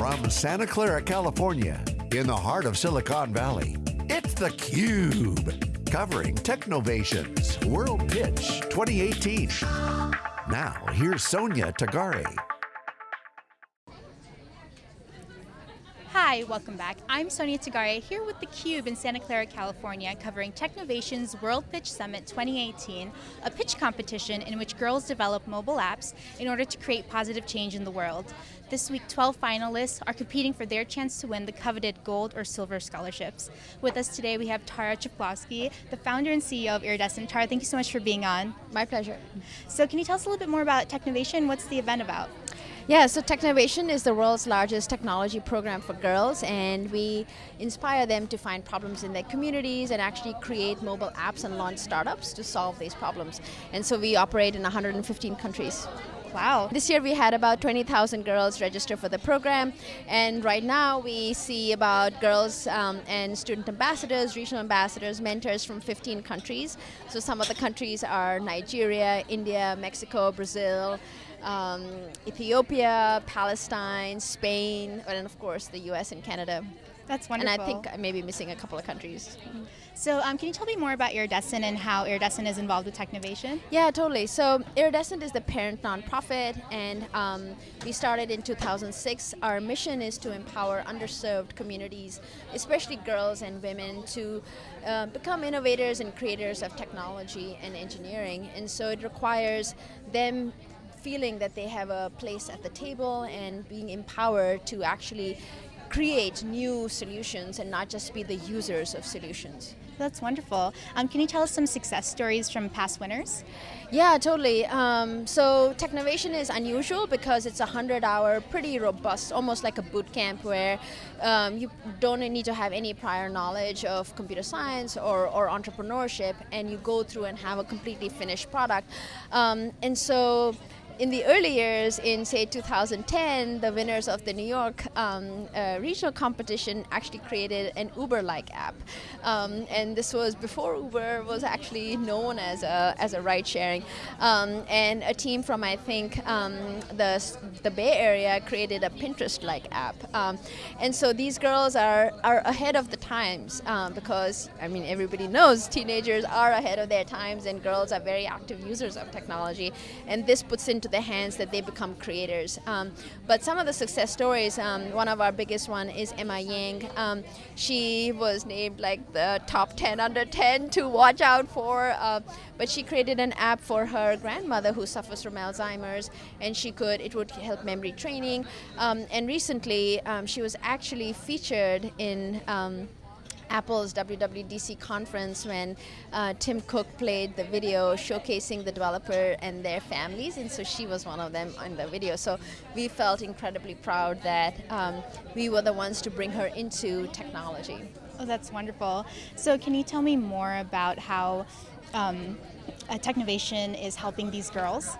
From Santa Clara, California, in the heart of Silicon Valley, it's theCUBE. Covering Technovation's World Pitch 2018. Now, here's Sonia Tagare. Hi, welcome back. I'm Sonia Tagare here with theCUBE in Santa Clara, California, covering Technovation's World Pitch Summit 2018, a pitch competition in which girls develop mobile apps in order to create positive change in the world. This week, 12 finalists are competing for their chance to win the coveted gold or silver scholarships. With us today, we have Tara Chklovski, the founder and CEO of Iridescent. Tara, thank you so much for being on. My pleasure. So can you tell us a little bit more about Technovation? What's the event about? Yeah, so Technovation is the world's largest technology program for girls and we inspire them to find problems in their communities and actually create mobile apps and launch startups to solve these problems. And so we operate in 115 countries. Wow. This year we had about 20,000 girls register for the program and right now we see about girls um, and student ambassadors, regional ambassadors, mentors from 15 countries. So some of the countries are Nigeria, India, Mexico, Brazil, um, Ethiopia, Palestine, Spain, and of course the US and Canada. That's wonderful. And I think I may be missing a couple of countries. So um, can you tell me more about Iridescent and how Iridescent is involved with Technovation? Yeah, totally. So Iridescent is the parent nonprofit and um, we started in 2006. Our mission is to empower underserved communities, especially girls and women, to uh, become innovators and creators of technology and engineering. And so it requires them feeling that they have a place at the table and being empowered to actually create new solutions and not just be the users of solutions. That's wonderful. Um, can you tell us some success stories from past winners? Yeah, totally. Um, so Technovation is unusual because it's a 100 hour, pretty robust, almost like a boot camp where um, you don't need to have any prior knowledge of computer science or, or entrepreneurship and you go through and have a completely finished product. Um, and so in the early years, in say 2010, the winners of the New York um, uh, regional competition actually created an Uber-like app. Um, and this was before Uber was actually known as a, as a ride sharing. Um, and a team from, I think, um, the, the Bay Area created a Pinterest-like app. Um, and so these girls are, are ahead of the times um, because, I mean, everybody knows teenagers are ahead of their times and girls are very active users of technology. And this puts into the hands that they become creators. Um, but some of the success stories, um, one of our biggest one is Emma Yang. Um, she was named like the top 10 under 10 to watch out for, uh, but she created an app for her grandmother who suffers from Alzheimer's and she could, it would help memory training. Um, and recently um, she was actually featured in um, Apple's WWDC conference when uh, Tim Cook played the video showcasing the developer and their families, and so she was one of them in the video. So we felt incredibly proud that um, we were the ones to bring her into technology. Oh, that's wonderful. So can you tell me more about how um, Technovation is helping these girls?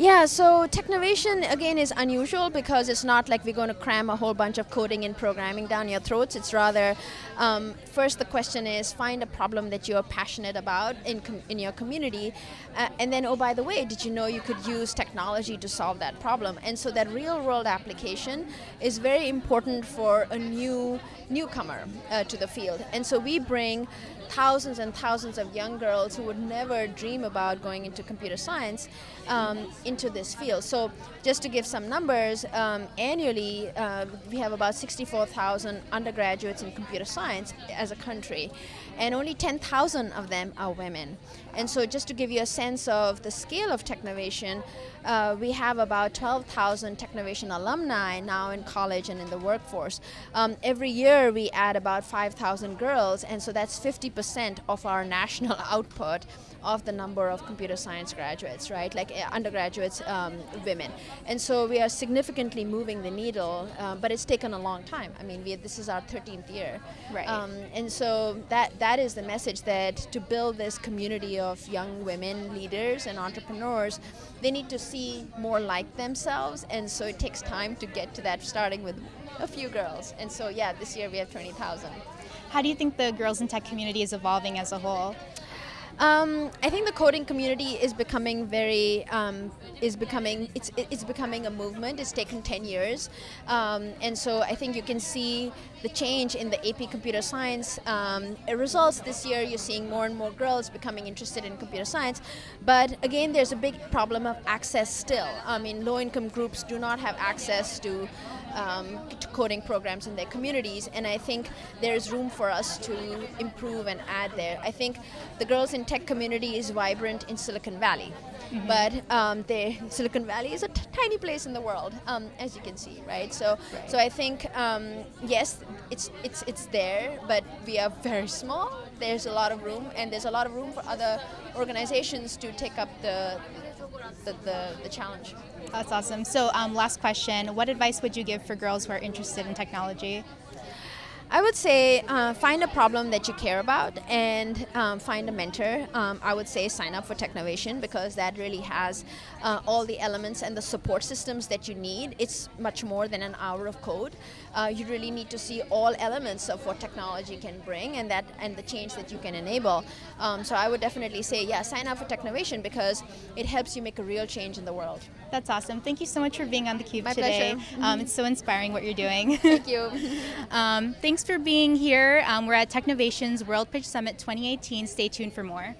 Yeah, so Technovation again is unusual because it's not like we're going to cram a whole bunch of coding and programming down your throats. It's rather, um, first the question is find a problem that you're passionate about in, in your community. Uh, and then, oh, by the way, did you know you could use technology to solve that problem? And so that real world application is very important for a new newcomer uh, to the field. And so we bring thousands and thousands of young girls who would never dream about going into computer science um, into this field. So just to give some numbers, um, annually uh, we have about 64,000 undergraduates in computer science as a country and only 10,000 of them are women. And so just to give you a sense of the scale of Technovation, uh, we have about 12,000 Technovation alumni now in college and in the workforce. Um, every year we add about 5,000 girls, and so that's 50% of our national output of the number of computer science graduates, right? Like uh, undergraduates, um, women. And so we are significantly moving the needle, uh, but it's taken a long time. I mean, we, this is our 13th year. Right. Um, and so that, that is the message that to build this community of young women leaders and entrepreneurs, they need to see more like themselves, and so it takes time to get to that, starting with a few girls. And so yeah, this year we have 20,000. How do you think the girls in tech community is evolving as a whole? Um, I think the coding community is becoming very um, is becoming it's it's becoming a movement. It's taken ten years, um, and so I think you can see the change in the AP Computer Science um, results this year. You're seeing more and more girls becoming interested in computer science, but again, there's a big problem of access still. I mean, low-income groups do not have access to um, coding programs in their communities, and I think there's room for us to improve and add there. I think the girls in tech community is vibrant in Silicon Valley, mm-hmm. but um, Silicon Valley is a t- tiny place in the world, um, as you can see, right? So, right. so I think um, yes, it's it's it's there, but we are very small. There's a lot of room, and there's a lot of room for other organizations to take up the the, the, the challenge. That's awesome. So, um, last question What advice would you give for girls who are interested in technology? I would say uh, find a problem that you care about and um, find a mentor. Um, I would say sign up for Technovation because that really has uh, all the elements and the support systems that you need. It's much more than an hour of code. Uh, you really need to see all elements of what technology can bring and that and the change that you can enable. Um, so I would definitely say, yeah, sign up for Technovation because it helps you make a real change in the world. That's awesome. Thank you so much for being on theCUBE My today. Pleasure. Um, it's so inspiring what you're doing. Thank you. um, thanks for being here. Um, we're at Technovation's World Pitch Summit 2018. Stay tuned for more.